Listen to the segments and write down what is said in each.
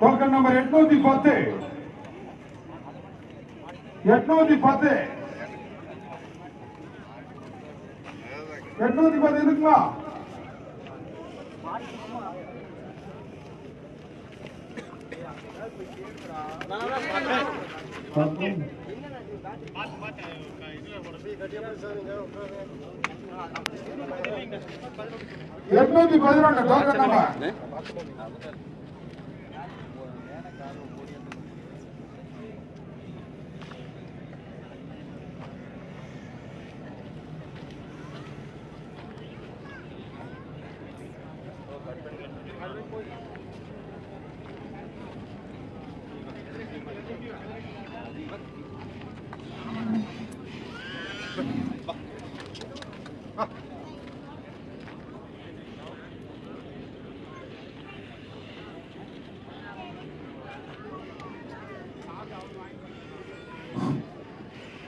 Token number எட்நூத்தி பத்து எட்நூத்தி பத்து எட்நூத்தி பத்து இருக்குங்களா எட்நூத்தி பதினொன்று டோக்கன் நம்பர்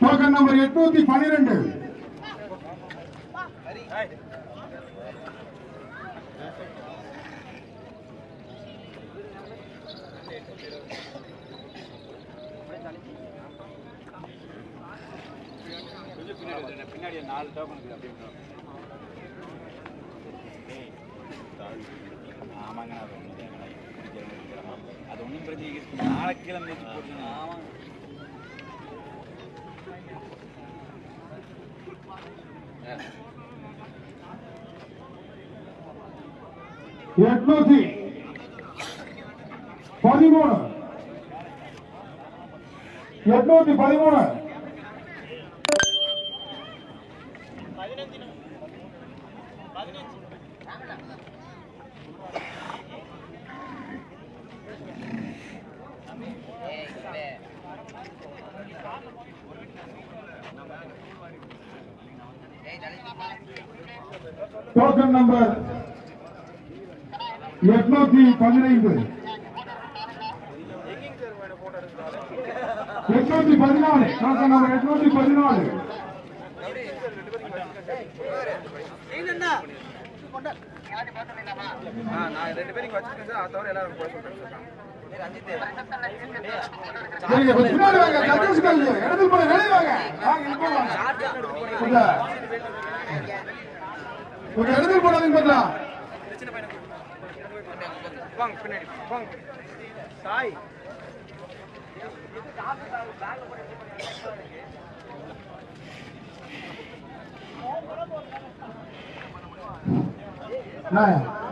டோக்கன் நம்பர் எட்நூத்தி பனிரெண்டு. பின்னாடி நாலு டோக்கன் அப்படின்னு ஆமாங்க அது ஒன்றும் அது ஒன்றும் பிரச்சனை இருக்கு நாளைக்கு கிளம்பி போட்டுங்க ஆமாங்க எட்நூத்தி பதிமூணு. எட்நூத்தி பதிமூணு. டோக்கன் நம்பர் எட்நூத்தி பதினைந்து. எட்நூத்தி பதினாலு. டோக்கன் நம்பர் எட்நூத்தி பதினாலு. ரெண்டு பேரும் இங்க சார் அதை தவிர எல்லாரும் போட சொல்றேன் பின்னாடி வாங்க இடத்துல வெளியே வாங்க இடத்துல போடாதீங்க சாய்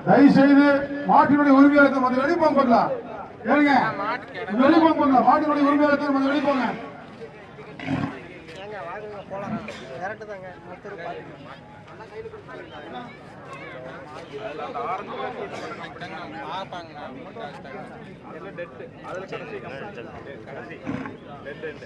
தயவு செய்து மாட்டினுடைய உரிமையாளத்தை கொஞ்சம் வெளியே போங்க பண்ணலாம் வெளியே போங்க பண்ணலாம் மாட்டினுடைய உரிமையாளத்தை கொஞ்சம் வெளியே போங்க ஏங்க வாங்குங்க போலாம் கரெக்டு தாங்க மொத்தம் எல்லாம் டெட்டு அதுல கடைசி கடைசி டெட்